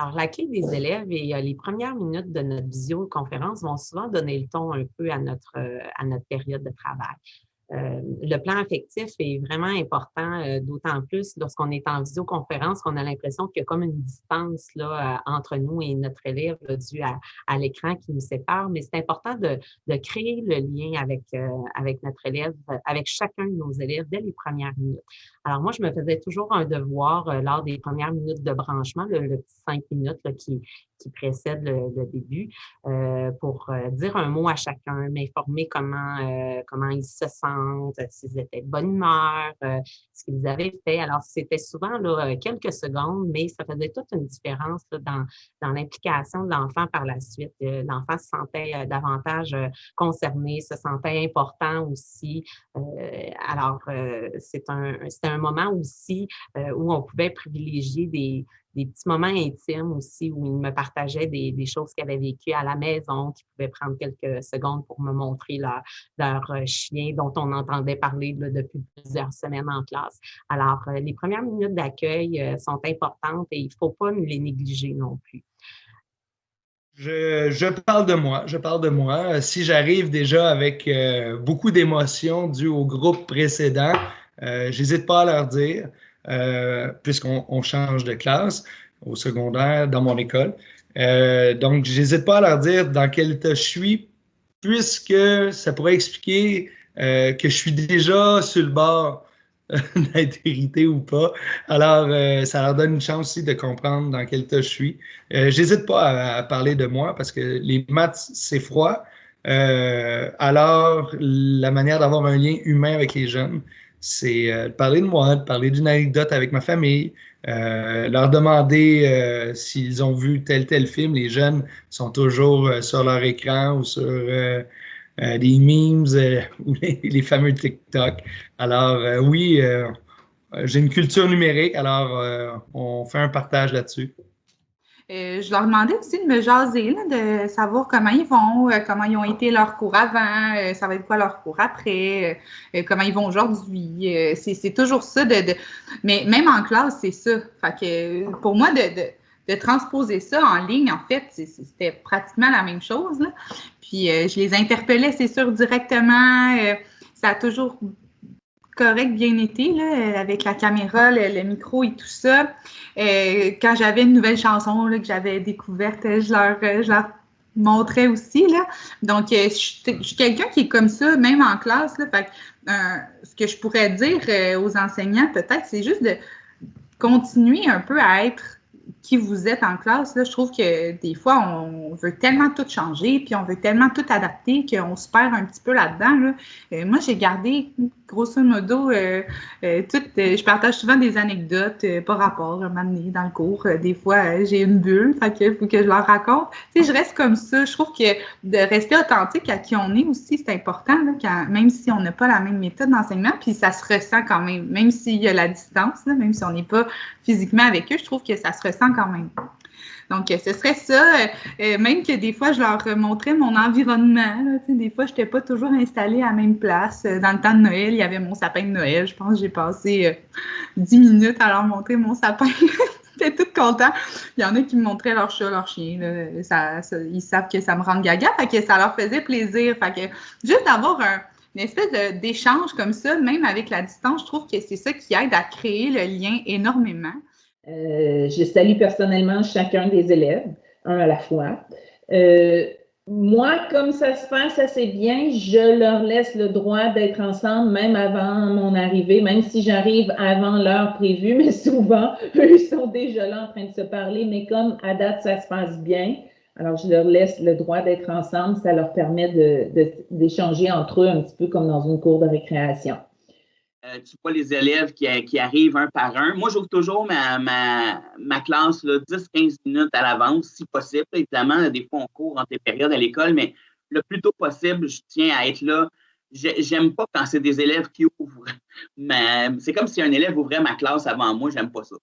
Alors, la clé des élèves et les premières minutes de notre visioconférence vont souvent donner le ton un peu à notre, à notre période de travail. Euh, le plan affectif est vraiment important, euh, d'autant plus lorsqu'on est en visioconférence, qu'on a l'impression qu'il y a comme une distance là, euh, entre nous et notre élève dû à, à l'écran qui nous sépare. Mais c'est important de, de, créer le lien avec, avec notre élève, avec chacun de nos élèves dès les premières minutes. Alors moi, je me faisais toujours un devoir lors des premières minutes de branchement, le, petit cinq minutes là, qui, qui précède le, début, pour dire un mot à chacun, m'informer comment, comment ils se sentent euh, s'ils étaient de bonne humeur, euh, ce qu'ils avaient fait. Alors, c'était souvent là, euh, quelques secondes, mais ça faisait toute une différence dans, dans l'implication de l'enfant par la suite. L'enfant se sentait davantage concerné, se sentait important aussi. alors, c'est un, un moment aussi où on pouvait privilégier des, des petits moments intimes aussi où ils me partageaient des, choses qu'ils avaient vécues à la maison, qui pouvaient prendre quelques secondes pour me montrer leur, euh, chien dont on entendait parler depuis plusieurs semaines en classe. Alors, euh, les premières minutes d'accueil euh, sont importantes et il ne faut pas les négliger non plus. Je, parle de moi, je parle de moi. Si j'arrive déjà avec beaucoup d'émotions dues au groupe précédent, j'hésite pas à leur dire. Euh, puisqu'on change de classe au secondaire dans mon école. Euh, donc, je n'hésite pas à leur dire dans quel état je suis, puisque ça pourrait expliquer euh, que je suis déjà sur le bord d'être irrité ou pas. Alors, ça leur donne une chance aussi de comprendre dans quel état je suis. J'hésite pas à, parler de moi parce que les maths, c'est froid. alors, la manière d'avoir un lien humain avec les jeunes, c'est euh, de parler de moi, de parler d'une anecdote avec ma famille, euh, leur demander euh, s'ils ont vu tel tel film. Les jeunes sont toujours sur leur écran ou sur des memes ou les, fameux TikTok. Alors oui, j'ai une culture numérique, alors on fait un partage là-dessus. Euh, je leur demandais aussi de me jaser, de savoir comment ils vont, euh, comment ils ont été leur cours avant, euh, ça va être quoi leur cours après, comment ils vont aujourd'hui. c'est toujours ça. De, Mais même en classe, c'est ça. Fait que pour moi, de, transposer ça en ligne, en fait, c'était pratiquement la même chose. Puis je les interpellais, c'est sûr, directement. ça a toujours correct, bien été, là, avec la caméra, le, micro et tout ça. Euh, quand j'avais une nouvelle chanson que j'avais découverte, je leur, je leur montrais aussi. Là. Donc, euh, je, suis quelqu'un qui est comme ça, même en classe. Là, euh, ce que je pourrais dire aux enseignants, peut-être, c'est juste de continuer un peu à être qui vous êtes en classe, là, je trouve que des fois, on veut tellement tout changer, puis on veut tellement tout adapter qu'on se perd un petit peu là-dedans. Là. Euh, moi, j'ai gardé, grosso modo, euh, euh, tout, je partage souvent des anecdotes par rapport à m'amener dans le cours. des fois, j'ai une bulle, fait que faut que je leur raconte. Je reste comme ça. Je trouve que de rester authentique à qui on est aussi, c'est important, même si on n'a pas la même méthode d'enseignement, puis ça se ressent quand même, même s'il y a la distance, même si on n'est pas physiquement avec eux, je trouve que ça se ressent quand même. Donc, ce serait ça. Euh, euh, même que des fois, je leur montrais mon environnement. des fois, je n'étais pas toujours installée à la même place. Euh, dans le temps de Noël, il y avait mon sapin de Noël. Je pense que j'ai passé dix minutes à leur montrer mon sapin. J'étais toute contente. Il y en a qui me montraient leur chat, leur chien. Ça, ils savent que ça me rend gaga. Fait que ça leur faisait plaisir. Juste d'avoir un, une espèce d'échange comme ça, même avec la distance, je trouve que c'est ça qui aide à créer le lien énormément. Euh, je salue personnellement chacun des élèves, un à la fois. Euh, moi, comme ça se passe assez bien, je leur laisse le droit d'être ensemble même avant mon arrivée, même si j'arrive avant l'heure prévue, mais souvent, eux sont déjà là en train de se parler, mais comme à date, ça se passe bien, alors je leur laisse le droit d'être ensemble, ça leur permet d'échanger entre eux un petit peu comme dans une cour de récréation. Euh, tu vois les élèves qui, qui, arrivent un par un. Moi, j'ouvre toujours ma, ma, ma classe 10-15 minutes à l'avance, si possible. Évidemment, des fois, on court entre les périodes à l'école, mais le plus tôt possible, je tiens à être là. J'aime pas quand c'est des élèves qui ouvrent. C'est comme si un élève ouvrait ma classe avant moi, j'aime pas ça.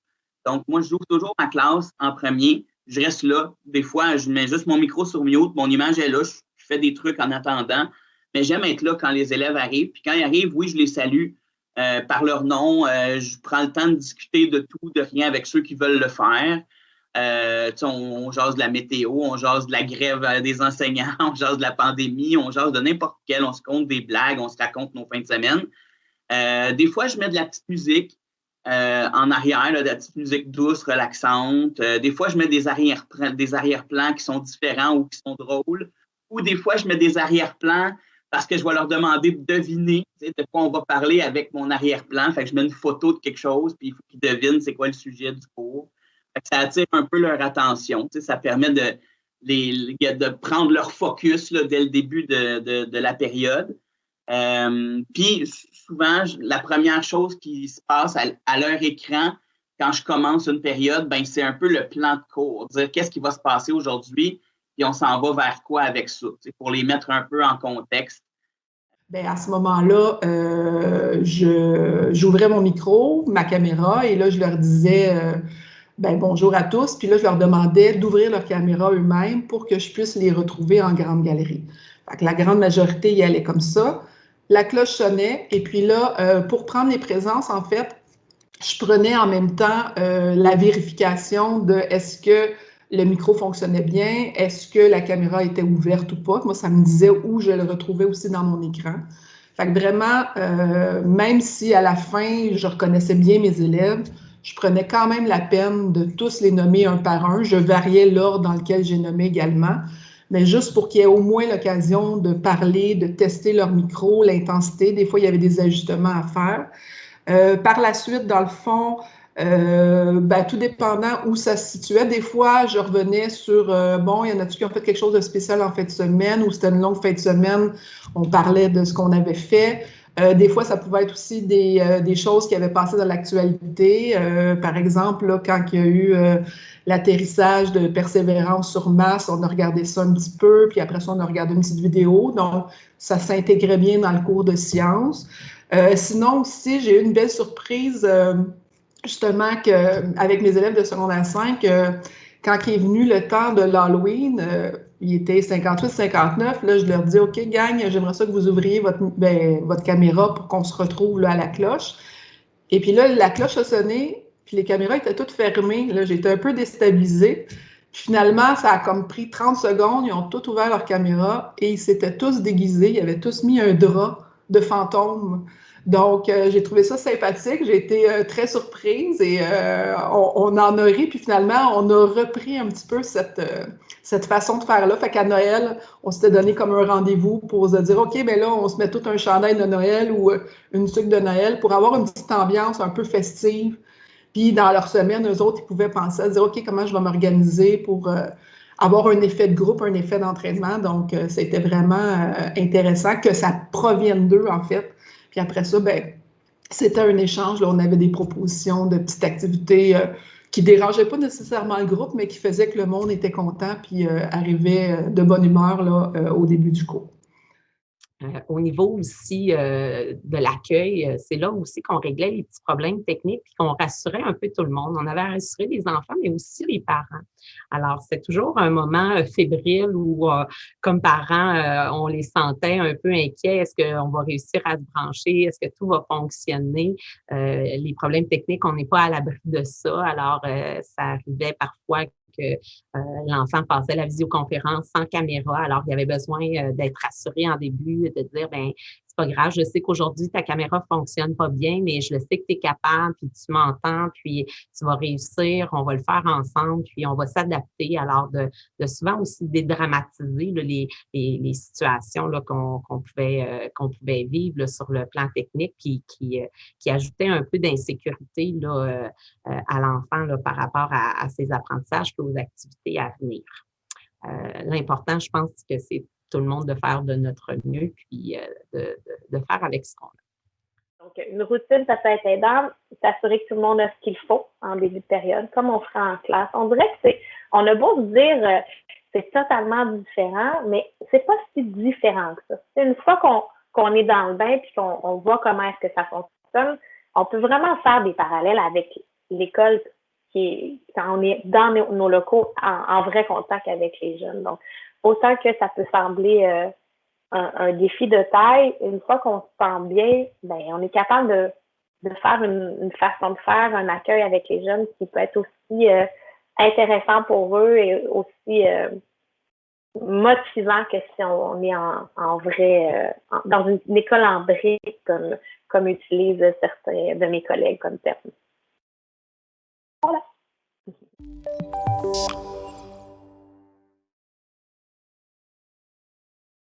Donc, moi, j'ouvre toujours ma classe en premier. Je reste là. Des fois, je mets juste mon micro sur mute, mon image est là, je fais des trucs en attendant. Mais j'aime être là quand les élèves arrivent. Puis quand ils arrivent, oui, je les salue euh, par leur nom. Euh, je prends le temps de discuter de tout, de rien avec ceux qui veulent le faire. Euh, on, on, jase de la météo, on jase de la grève euh, des enseignants, on jase de la pandémie, on jase de n'importe quel, on se compte des blagues, on se raconte nos fins de semaine. Euh, des fois, je mets de la petite musique en arrière, de la petite musique douce, relaxante. des fois, je mets des arrière-plans des arrière qui sont différents ou qui sont drôles. Ou des fois, je mets des arrière-plans parce que je vais leur demander de deviner de quoi on va parler avec mon arrière-plan. Fait que je mets une photo de quelque chose, puis il faut qu'ils devinent c'est quoi le sujet du cours ça attire un peu leur attention. Ça permet de, de prendre leur focus dès le début de, la période. Euh, puis souvent, la première chose qui se passe à, leur écran quand je commence une période, ben, c'est un peu le plan de cours. Dire qu'est-ce qui va se passer aujourd'hui, puis on s'en va vers quoi avec ça, pour les mettre un peu en contexte? Bien, à ce moment-là, euh, j'ouvrais mon micro, ma caméra, et là, je leur disais euh, ben, bonjour à tous. Puis là, je leur demandais d'ouvrir leur caméra eux-mêmes pour que je puisse les retrouver en grande galerie. La grande majorité y allait comme ça. La cloche sonnait. Et puis là, euh, pour prendre les présences, en fait, je prenais en même temps la vérification de est-ce que le micro fonctionnait bien, est-ce que la caméra était ouverte ou pas? Moi, ça me disait où je le retrouvais aussi dans mon écran. Fait que vraiment, euh, même si à la fin, je reconnaissais bien mes élèves, je prenais quand même la peine de tous les nommer un par un. Je variais l'ordre dans lequel j'ai nommé également, mais juste pour qu'il y ait au moins l'occasion de parler, de tester leur micro, l'intensité. Des fois, il y avait des ajustements à faire. Euh, par la suite, dans le fond, euh, ben, tout dépendant où ça se situait. Des fois, je revenais sur, euh, bon, il y en a-tu qui ont fait quelque chose de spécial en fin de semaine ou c'était une longue fin de semaine, on parlait de ce qu'on avait fait. Euh, des fois, ça pouvait être aussi des, des choses qui avaient passé dans l'actualité. Par exemple, là, quand il y a eu l'atterrissage de Persévérance sur Mars, on a regardé ça un petit peu, puis après ça, on a regardé une petite vidéo. Donc, ça s'intégrait bien dans le cours de sciences. sinon, aussi, j'ai eu une belle surprise, justement, que, avec mes élèves de secondaire 5, quand il est venu le temps de l'Halloween, il était 58-59. Là, je leur dis OK, gang, j'aimerais ça que vous ouvriez votre, ben, votre caméra pour qu'on se retrouve là, à la cloche. Et puis là, la cloche a sonné, puis les caméras étaient toutes fermées. Là, j'étais un peu déstabilisée. finalement, ça a comme pris 30 secondes. Ils ont tous ouvert leur caméra et ils s'étaient tous déguisés. Ils avaient tous mis un drap de fantôme donc, euh, j'ai trouvé ça sympathique. J'ai été euh, très surprise et euh, on, en a ri. Puis finalement, on a repris un petit peu cette, cette façon de faire-là. Fait qu'à Noël, on s'était donné comme un rendez-vous pour se dire, OK, mais ben là, on se met tout un chandail de Noël ou une sucre de Noël pour avoir une petite ambiance un peu festive. Puis dans leur semaine, eux autres, ils pouvaient penser à dire, OK, comment je vais m'organiser pour avoir un effet de groupe, un effet d'entraînement. Donc, c'était vraiment intéressant que ça provienne d'eux, en fait puis après ça, ben, c'était un échange. Là, on avait des propositions de petites activités euh, qui dérangeaient pas nécessairement le groupe, mais qui faisaient que le monde était content puis euh, arrivait euh, de bonne humeur là, au début du cours. Euh, au niveau aussi euh, de l'accueil, euh, c'est là aussi qu'on réglait les petits problèmes techniques puis qu'on rassurait un peu tout le monde. On avait rassuré les enfants, mais aussi les parents. Alors, c'est toujours un moment fébrile où, comme parents, on les sentait un peu inquiets. Est-ce qu'on va réussir à se brancher? Est-ce que tout va fonctionner? les problèmes techniques, on n'est pas à l'abri de ça. Alors, ça arrivait parfois euh, l'enfant passait la visioconférence sans caméra. Alors, il y avait besoin euh, d'être rassuré en début, de dire, ben pas grave, je sais qu'aujourd'hui, ta caméra fonctionne pas bien, mais je le sais que tu es capable, puis tu m'entends, puis tu vas réussir, on va le faire ensemble, puis on va s'adapter. Alors, de, souvent aussi dédramatiser les, situations qu'on pouvait, euh, qu'on pouvait vivre sur le plan technique, puis qui, euh, ajoutait un peu d'insécurité euh, à l'enfant par rapport à, à, ses apprentissages et aux activités à venir. L'important, je pense que c'est tout le monde de faire de notre mieux, puis euh, de, faire avec ce qu'on a. Donc, une routine, ça peut être aidant, s'assurer que tout le monde a ce qu'il faut en début de période, comme on ferait en classe. On dirait que c'est, on a beau se dire, euh, c'est totalement différent, mais c'est pas si différent que ça. Une fois qu'on est dans le bain puis qu'on voit comment est-ce que ça fonctionne, on peut vraiment faire des parallèles avec l'école qui quand on est dans nos, locaux en, vrai contact avec les jeunes. Donc, autant que ça peut sembler euh, un, défi de taille, une fois qu'on se sent bien, ben, on est capable de, de faire une, façon de faire, un accueil avec les jeunes qui peut être aussi euh, intéressant pour eux et aussi euh, motivant que si on, est en, en vrai, dans une, école en brique, comme, comme utilisent certains de mes collègues comme terme. Voilà.